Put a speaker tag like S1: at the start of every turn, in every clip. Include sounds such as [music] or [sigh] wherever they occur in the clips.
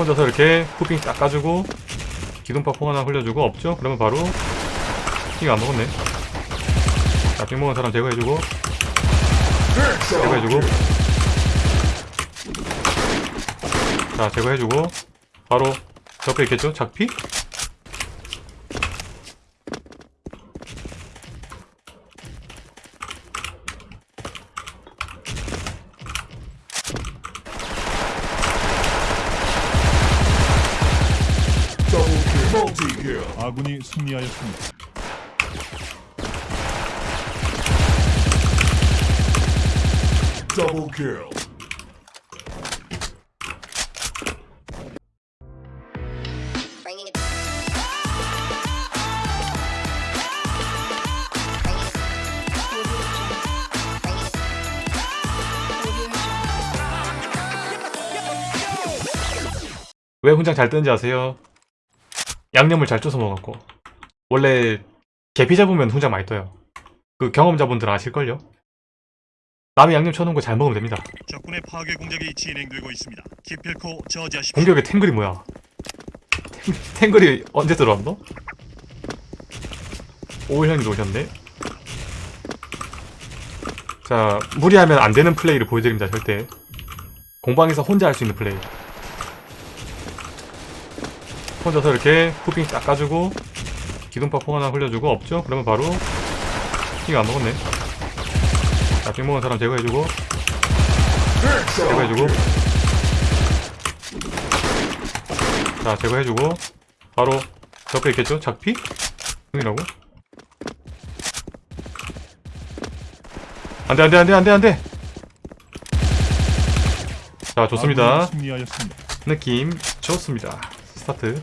S1: 혼자서 이렇게 후핑 딱 까주고 기둥파 퐁 하나 흘려주고 없죠? 그러면 바로 핑안 먹었네 자핑 먹은 사람 제거해주고 제거해주고 자 제거해주고 바로 옆에 있겠죠? 작피?
S2: 아군이 승리하였습니다.
S3: Bringing it.
S1: 왜 훈장 잘 뜨는지 아세요? 양념을 잘 쪼서 먹었고 원래 계피 잡으면 훈장 많이 떠요 그 경험자분들 아실걸요? 남이 양념 쳐놓은 거 잘 먹으면 됩니다
S2: 적군의 파괴 공작이 진행되고 있습니다. 기필코 저지하십시오.
S1: 공격에 탱글이 뭐야 탱, [laughs] 탱글이 언제 들어왔노? 오일형이 오셨네 자 무리하면 안 되는 플레이를 보여드립니다 절대 공방에서 혼자 할 수 있는 플레이 혼자서 이렇게 후핑 딱 까주고 기둥파 퐁 하나 흘려주고 없죠? 그러면 바로 핑안 먹었네 자 핑 먹은 사람 제거해주고 제거해주고 자 제거해주고 바로 옆에 있겠죠? 작피? 형이라고? 안돼 안돼 안돼 안돼 안돼 자 좋습니다. 느낌 좋습니다 스타트.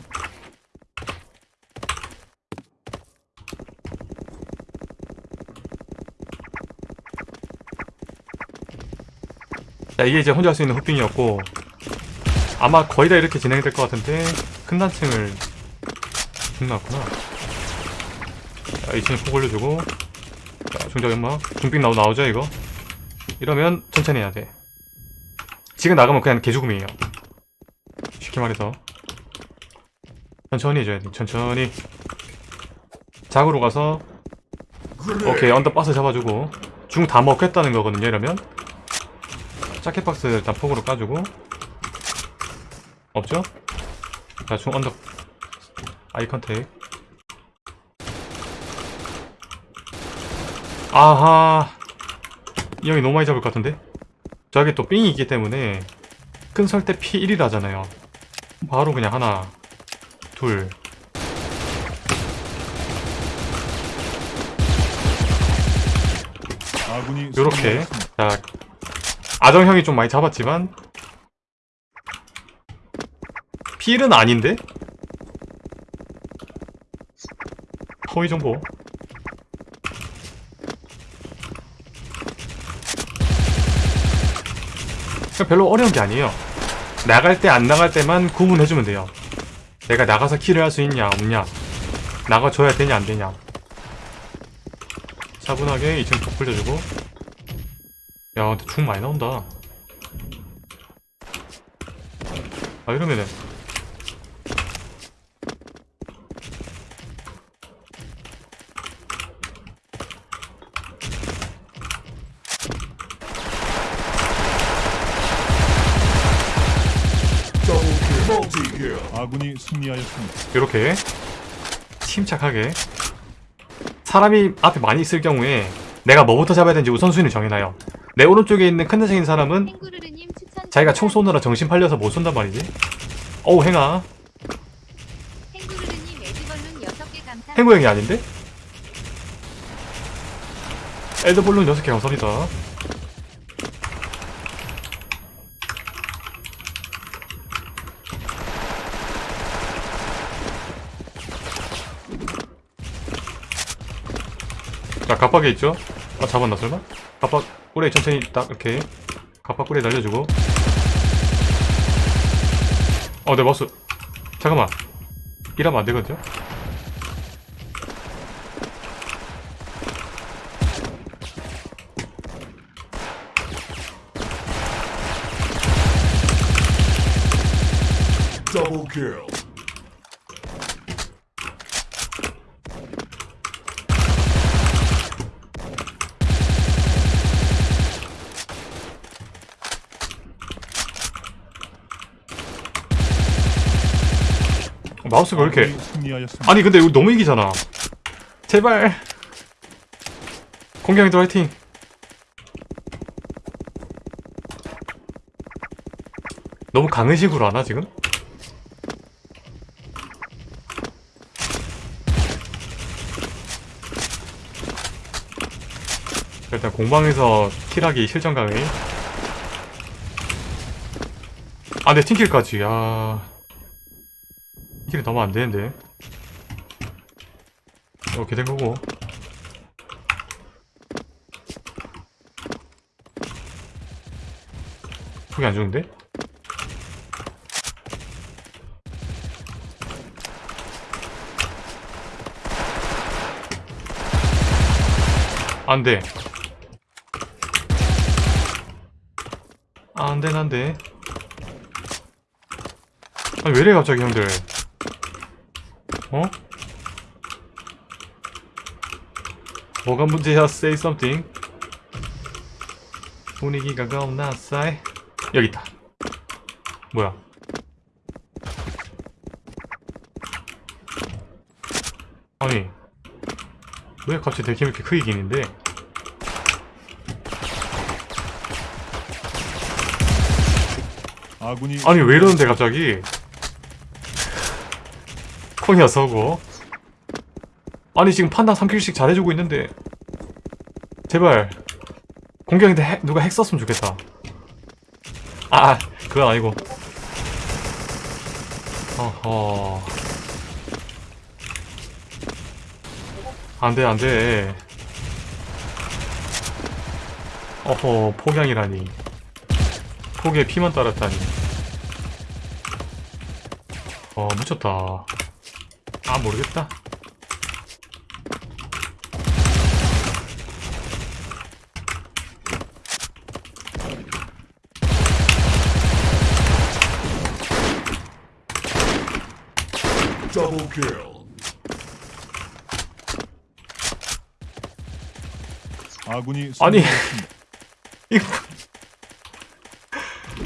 S1: 자 이게 이제 혼자 할 수 있는 흑빙이었고 아마 거의 다 이렇게 진행될 것 같은데 큰 단층을 중났구나. 자 2층에 폭 올려주고 자 중적 연마 중빙 나오, 나오죠 이거? 이러면 천천히 해야 돼. 지금 나가면 그냥 개죽음이에요. 쉽게 말해서 천천히 돼. 천천히. 작으로 가서 오케이 언더 박스 잡아주고. 중 다 먹겠다는 거거든요 이러면. 자켓 박스 일단 폭으로 까주고. 없죠? 자 중 언더 아이 컨택. 아하. 이 형이 너무 많이 잡을 것 같은데? 저기 또 삥이 있기 때문에 큰 설대 P1이라잖아요. 바로 그냥 하나 둘. 요렇게. 자 아정형이 좀 많이 잡았지만. P1은 아닌데? 허위 정보. 별로 어려운 게 아니에요. 나갈 때 안 나갈 때만 구분해주면 돼요 내가 나가서 킬을 할 수 있냐 없냐? 나가줘야 되냐 안 되냐? 차분하게 2층 톡 풀려주고. 야 근데 중 많이 나온다. 아 이러면은
S2: 아군이 승리하였습니다.
S1: 이렇게 침착하게 사람이 앞에 많이 있을 경우에 내가 뭐부터 잡아야 되는지 우선순위 정해놔요. 내 오른쪽에 있는 큰 대생인 사람은 자기가 총 쏘느라 정신 팔려서 못 쏜단 말이지. 어우 행아.
S4: 탱구르르님 에드벌룬 6개 감사.
S1: 행구 형이 아닌데? 에드볼룬 6개 감사합니다 자 갑박에 있죠? 아 잡았나 설마? 갑박 꿀에 천천히 딱 이렇게 갑박 꿀에 날려주고 어내 마우스 잠깐만 이러면 안 되거든요?
S5: Double kill.
S1: 마우스가 왜 이렇게.
S2: 아니
S1: 근데 이거 너무 이기잖아 제발 공격이들 화이팅 너무 강의식으로 하나 지금? 일단 공방에서 킬하기 실전 강의 아, 내 팀킬까지, 야. 킬이 너무 안 되는데. 이렇게 된 거고. 속이 안 좋은데? 안 돼. 안 돼, 안 돼. 아니, 왜 이래, 갑자기, 형들. 어? 뭐가 문제야? Say something. 분위기가 겁나 싸해. 여기 있다. 뭐야? 아니 왜 갑자기 대기 이렇게 크게 기는데? 아니 왜 이러는데 갑자기? 콩이야 서고. 아니 지금 판단 3킬씩 잘해주고 있는데 제발 공격인데 핵, 누가 핵 썼으면 좋겠다. 아 아, 그건 아니고. 어허. 안돼 안돼. 어허 폭양이라니. 폭에 피만 따랐다니. 어 미쳤다. 아 모르겠다.
S5: Double kill.
S2: 아군이
S1: 아니. [laughs] 이거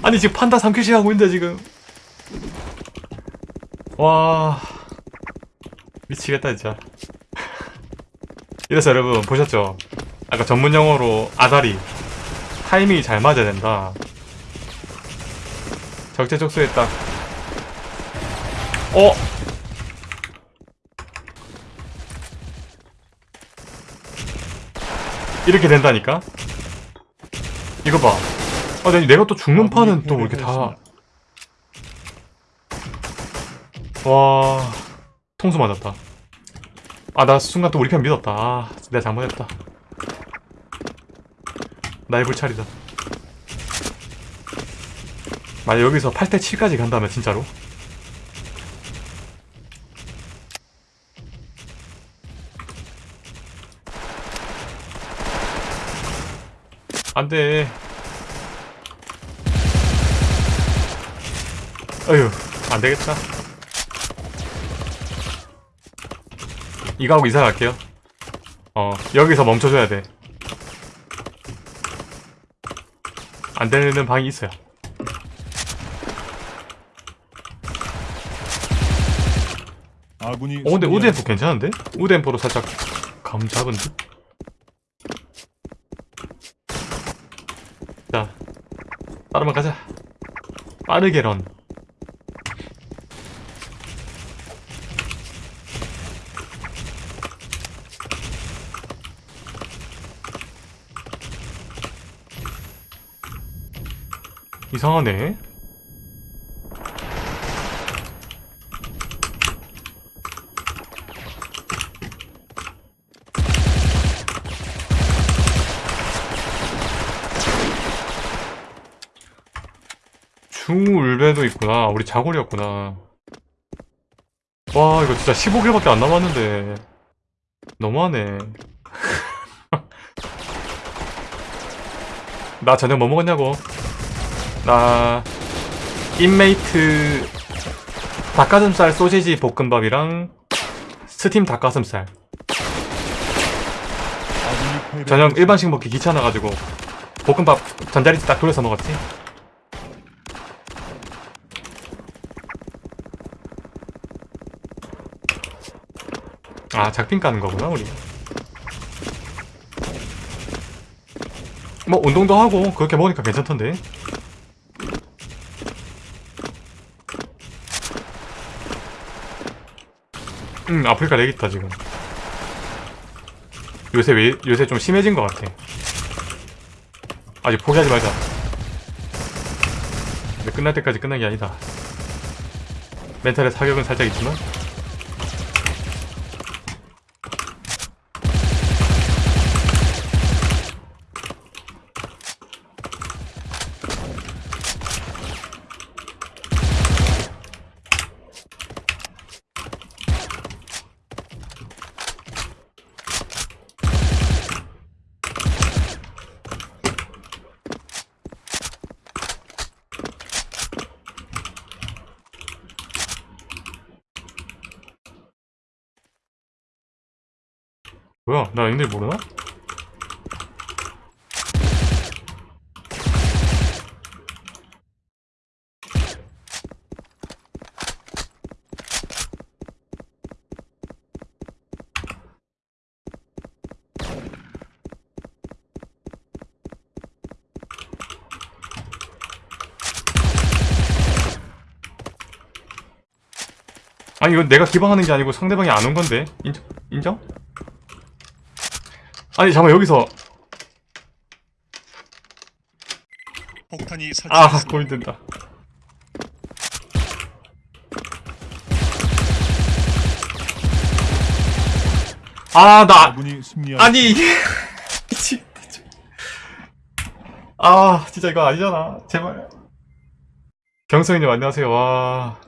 S1: 아니 지금 판다 3킬씩 하고 있는데 지금 와 미치겠다 진짜 이래서 여러분 보셨죠? 아까 전문 용어로 아다리 타이밍이 잘 맞아야 된다 적재적소에 딱 어? 이렇게 된다니까? 이거 봐. 아, 내가 또 죽는 판은 또왜 이렇게 다. 와. 통수 맞았다. 아, 나 순간 또 우리 편 믿었다. 아, 내가 잘못했다. 나의 불찰이다. 만약 여기서 8대 7까지 간다면 진짜로? 안 돼. 어휴, 안 되겠다. 이거 하고 이사 갈게요. 어, 여기서 멈춰줘야 돼. 안 되는 방이 있어요.
S2: 아군이
S1: 어, 근데. 우드앰프 괜찮은데? 우드앰프로 살짝 감 잡은 듯? 자, 빠르면 가자. 빠르게 런. 이상하네. 중울배도 있구나. 우리 자골이었구나. 와, 이거 진짜 15개밖에 안 남았는데. 너무하네. [laughs] 나 저녁 뭐 먹었냐고? 나, 잇메이트 닭가슴살 소시지 볶음밥이랑 스팀 닭가슴살. 저녁 일반식 먹기 귀찮아가지고 볶음밥 전자레인지 딱 돌려서 먹었지. 아 작핀 까는 거구나 우리. 뭐 운동도 하고 그렇게 먹으니까 괜찮던데 음 아프리카 렉 있다 지금. 요새 왜 요새 좀 심해진 것 같아. 아직 포기하지 말자. 끝날 때까지 끝난 게 아니다. 멘탈의 사격은 살짝 있지만 뭐야 나 얘네 모르나? 아니 이건 내가 기방하는 게 아니고 상대방이 안 온 건데 인정? 인정? 아니 잠깐 여기서.
S2: 폭탄이
S1: 아. 고민된다. 아나.
S5: 아니
S1: 이게. 아 진짜 이거 아니잖아. 제발. 경성이님 안녕하세요. 와